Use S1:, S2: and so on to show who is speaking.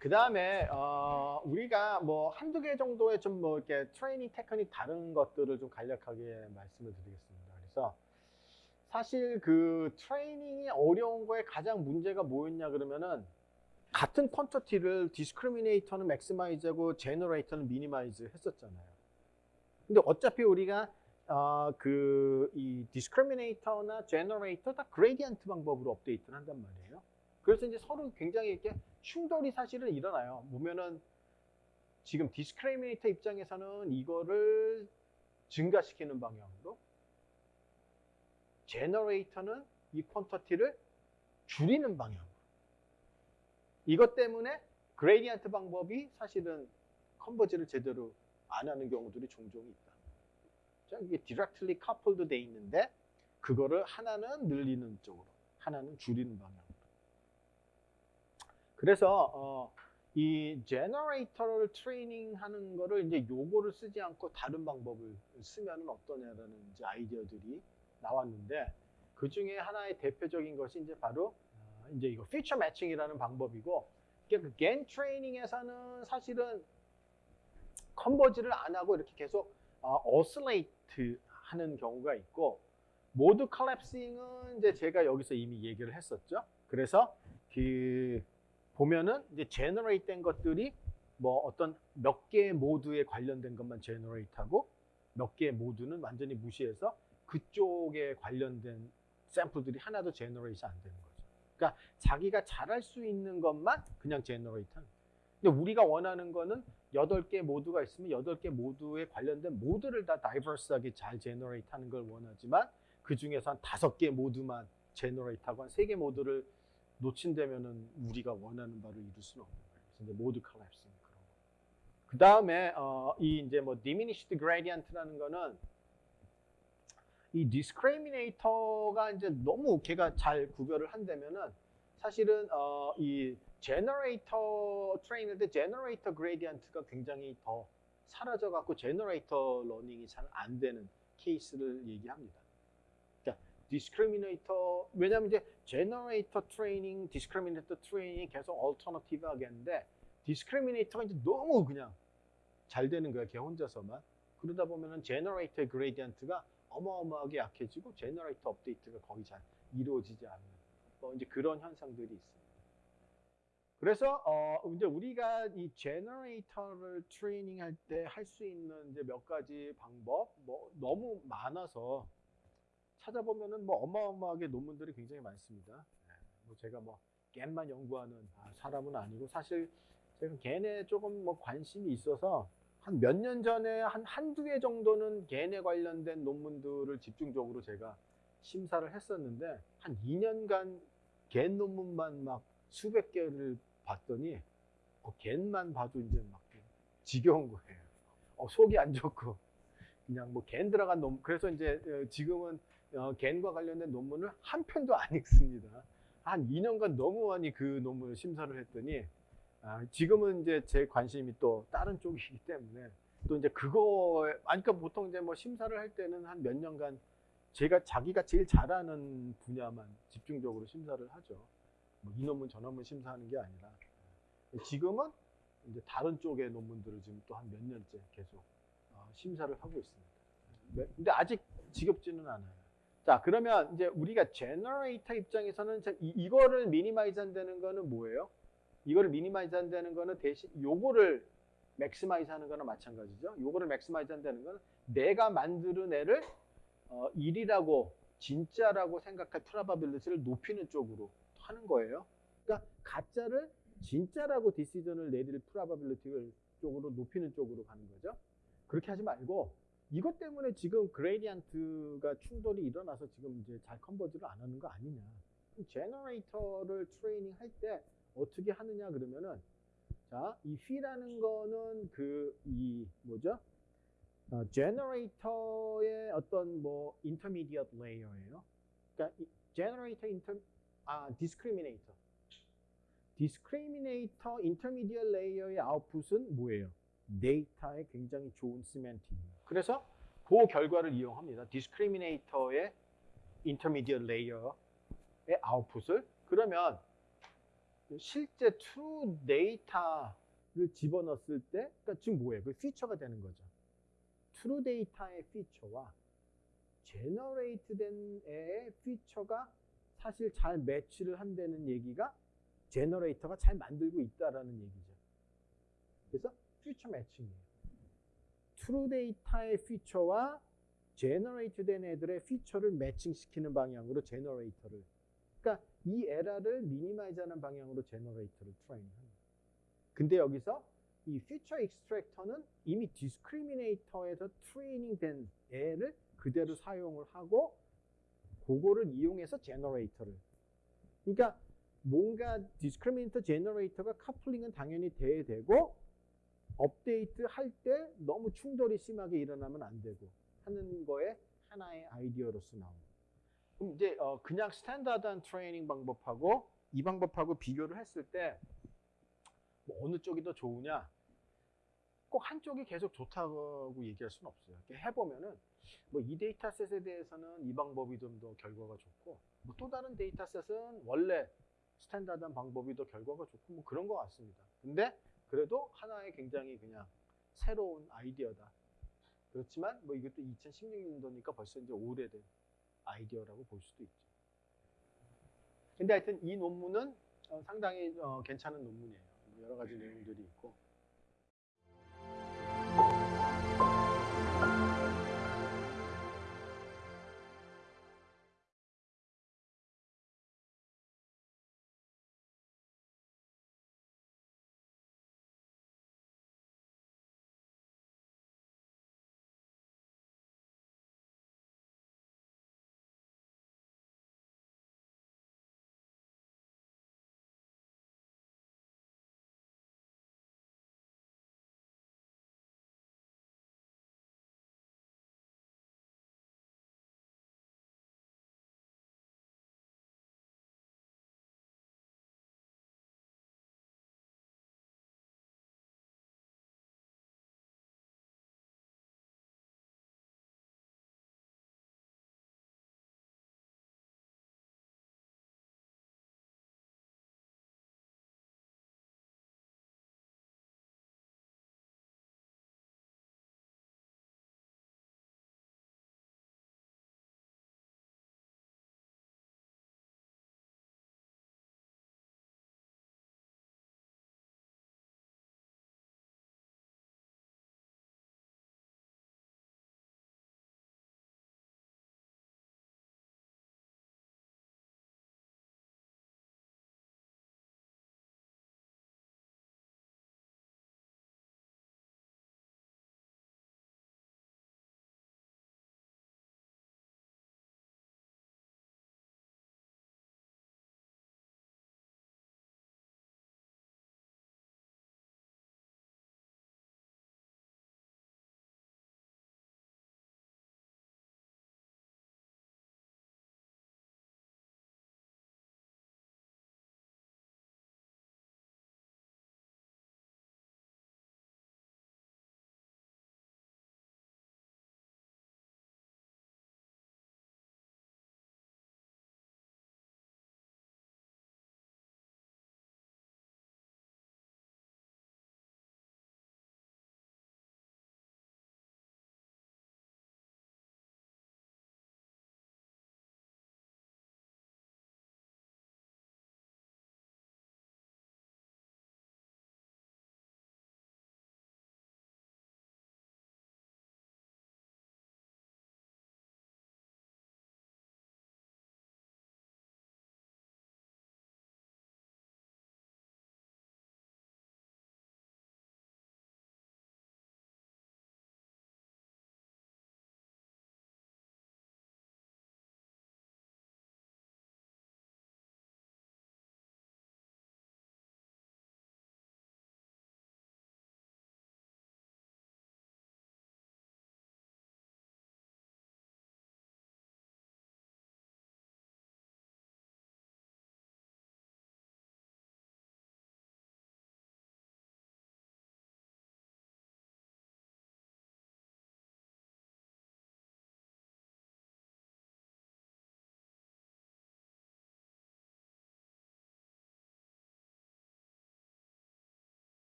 S1: 그 다음에 어, 우리가 뭐 한두 개 정도의 좀 뭐 이렇게 트레이닝 테크닉 다른 것들을 좀 간략하게 말씀을 드리겠습니다. 그래서 사실 그 트레이닝이 어려운 거에 가장 문제가 뭐였냐 그러면은 같은 퀀터티를 디스크리미네이터는 맥시마이즈하고 제너레이터는 미니마이즈 했었잖아요. 근데 어차피 우리가 어, 그이 discriminator나 generator 다 gradient 방법으로 업데이트를 한단 말이에요. 그래서 이제 서로 굉장히 이렇게 충돌이 사실은 일어나요. 보면은 지금 discriminator 입장에서는 이거를 증가시키는 방향으로 generator는 이 quantity를 줄이는 방향으로 이것 때문에 gradient 방법이 사실은 converge를 제대로 안 하는 경우들이 종종 있다. 이게 directly coupled 돼 있는데 그거를 하나는 늘리는 쪽으로 하나는 줄이는 방향으로 그래서 어, 이 generator를 트레이닝 하는 거를 이제 요거를 쓰지 않고 다른 방법을 쓰면 어떠냐라는 이제 아이디어들이 나왔는데 그 중에 하나의 대표적인 것이 이제 바로 어, 이제 이거 feature matching이라는 방법이고 그 GAN 트레이닝에서는 사실은 converge를 안 하고 이렇게 계속 어, oscillate 하는 경우가 있고 mode collapsing은 이제 제가 여기서 이미 얘기를 했었죠. 그래서 그 보면은 이제 generate 된 것들이 뭐 어떤 몇 개의 모드에 관련된 것만 generate 하고 몇 개의 모드는 완전히 무시해서 그쪽에 관련된 샘플들이 하나도 generate 안 되는 거죠. 그러니까 자기가 잘할 수 있는 것만 그냥 generate 하는 근데 우리가 원하는 거는 8개 모드가 있으면 8개 모드에 관련된 모드를 다 diverse하게 잘 generate 하는 걸 원하지만 그 중에서 한 5개 모드만 generate 하고 한 3개 모드를 놓친다면은 우리가 원하는 바를 이룰 수는 없는 거예요. 그래서 이제 mode collapsing 그런 거. 그 다음에 어, 이 이제 뭐 diminished gradient라는 거는 이 discriminator가 이제 너무 걔가 잘 구별을 한다면은 사실은 어, 이 generator 트레이닝 때 generator gradient가 굉장히 더 사라져 갖고 generator 러닝이 잘 안 되는 케이스를 얘기합니다. discriminator 왜냐면 이제 generator 트레이닝, discriminator 트레이닝이 계속 alternative 하겠는데 discriminator가 이제 너무 그냥 잘 되는 거야 걔 혼자서만 그러다 보면은 generator의 gradient가 어마어마하게 약해지고 generator 업데이트가 거의 잘 이루어지지 않는 뭐 이제 그런 현상들이 있습니다. 그래서 어 이제 우리가 이 generator를 트레이닝 할 때 할 수 있는 이제 몇 가지 방법 뭐 너무 많아서 찾아보면은 뭐 어마어마하게 논문들이 굉장히 많습니다. 네, 뭐 제가 뭐 GAN만 연구하는 아, 사람은 아니고 사실 제가 GAN에 조금 뭐 관심이 있어서 한 몇 년 전에 한 한두 개 정도는 GAN에 관련된 논문들을 집중적으로 제가 심사를 했었는데 한 2년간 겐 논문만 막 수백 개를 봤더니 어, 겐만 봐도 이제 막 지겨운 거예요. 어, 속이 안 좋고 그냥 뭐 겐 들어간 논문 그래서 이제 어, 지금은 어, 겐과 관련된 논문을 한 편도 안 읽습니다. 한 2년간 너무 많이 그 논문을 심사를 했더니 아, 지금은 이제 제 관심이 또 다른 쪽이기 때문에 또 이제 그거 아니 그러니까 보통 이제 뭐 심사를 할 때는 한 몇 년간 제가 자기가 제일 잘하는 분야만 집중적으로 심사를 하죠. 뭐 이 논문 저 논문 심사하는 게 아니라 지금은 이제 다른 쪽의 논문들을 지금 또 한 몇 년째 계속 어, 심사를 하고 있습니다. 네, 근데 아직 지겹지는 않아요. 자, 그러면 이제 우리가 generator 입장에서는 이, 이거를 minimize 한다는 거는 뭐예요? 이거를 minimize 한다는 거는 대신 요거를 maximize 하는 거나 마찬가지죠. 요거를 maximize 한다는 거는 내가 만드는 애를 어, 1이라고 진짜라고 생각할 probability를 높이는 쪽으로 하는 거예요. 그러니까 가짜를 진짜라고 decision을 내릴 probability를 쪽으로 높이는 쪽으로 가는 거죠. 그렇게 하지 말고 이것 때문에 지금 gradient가 충돌이 일어나서 지금 이제 잘 converge를 안 하는 거 아니냐. generator를 트레이닝 할때 어떻게 하느냐 그러면은 자, 이 fe라는 거는 그 이 뭐죠? 어, generator의 어떤 뭐 intermediate layer예요. 그러니까 generator inter 아 discriminator. discriminator intermediate layer의 아웃풋은 뭐예요? 데이터에 굉장히 좋은 semantic이에요. 그래서 그 결과를 이용합니다. discriminator의 intermediate layer의 output을 그러면 실제 true 데이터를 집어넣었을 때 그러니까 지금 뭐예요? 그 feature가 되는 거죠. true 데이터의 feature와 generate 된 애의 feature가 사실 잘 매치를 한다는 얘기가 generator가 잘 만들고 있다라는 얘기죠. 그래서 feature matching이에요. true 데이터의 feature와 generate 된 애들의 feature를 matching시키는 방향으로 generator를 그러니까 이 에러를 minimize하는 방향으로 generator를 train합니다. 근데 여기서 이 feature extractor는 이미 discriminator에서 트레이닝 된 애를 그대로 사용을 하고 그거를 이용해서 generator를 그러니까 뭔가 discriminator generator가 coupling은 당연히 돼야 되고 업데이트 할 때 너무 충돌이 심하게 일어나면 안 되고 하는 거에 하나의 아이디어로서 나옵니다. 그럼 이제 어 그냥 standard한 트레이닝 방법하고 이 방법하고 비교를 했을 때 뭐 어느 쪽이 더 좋으냐? 꼭 한쪽이 계속 좋다고 얘기할 수는 없어요. 해보면은 뭐 이 dataset에 대해서는 이 방법이 좀 더 결과가 좋고 뭐 또 다른 dataset은 원래 standard한 방법이 더 결과가 좋고 뭐 그런 것 같습니다. 근데 그래도 하나의 굉장히 그냥 새로운 아이디어다. 그렇지만 뭐 이것도 2016년도니까 벌써 이제 오래된 아이디어라고 볼 수도 있죠. 근데 하여튼 이 논문은 어, 상당히 어, 괜찮은 논문이에요. 여러 가지 내용들이 있고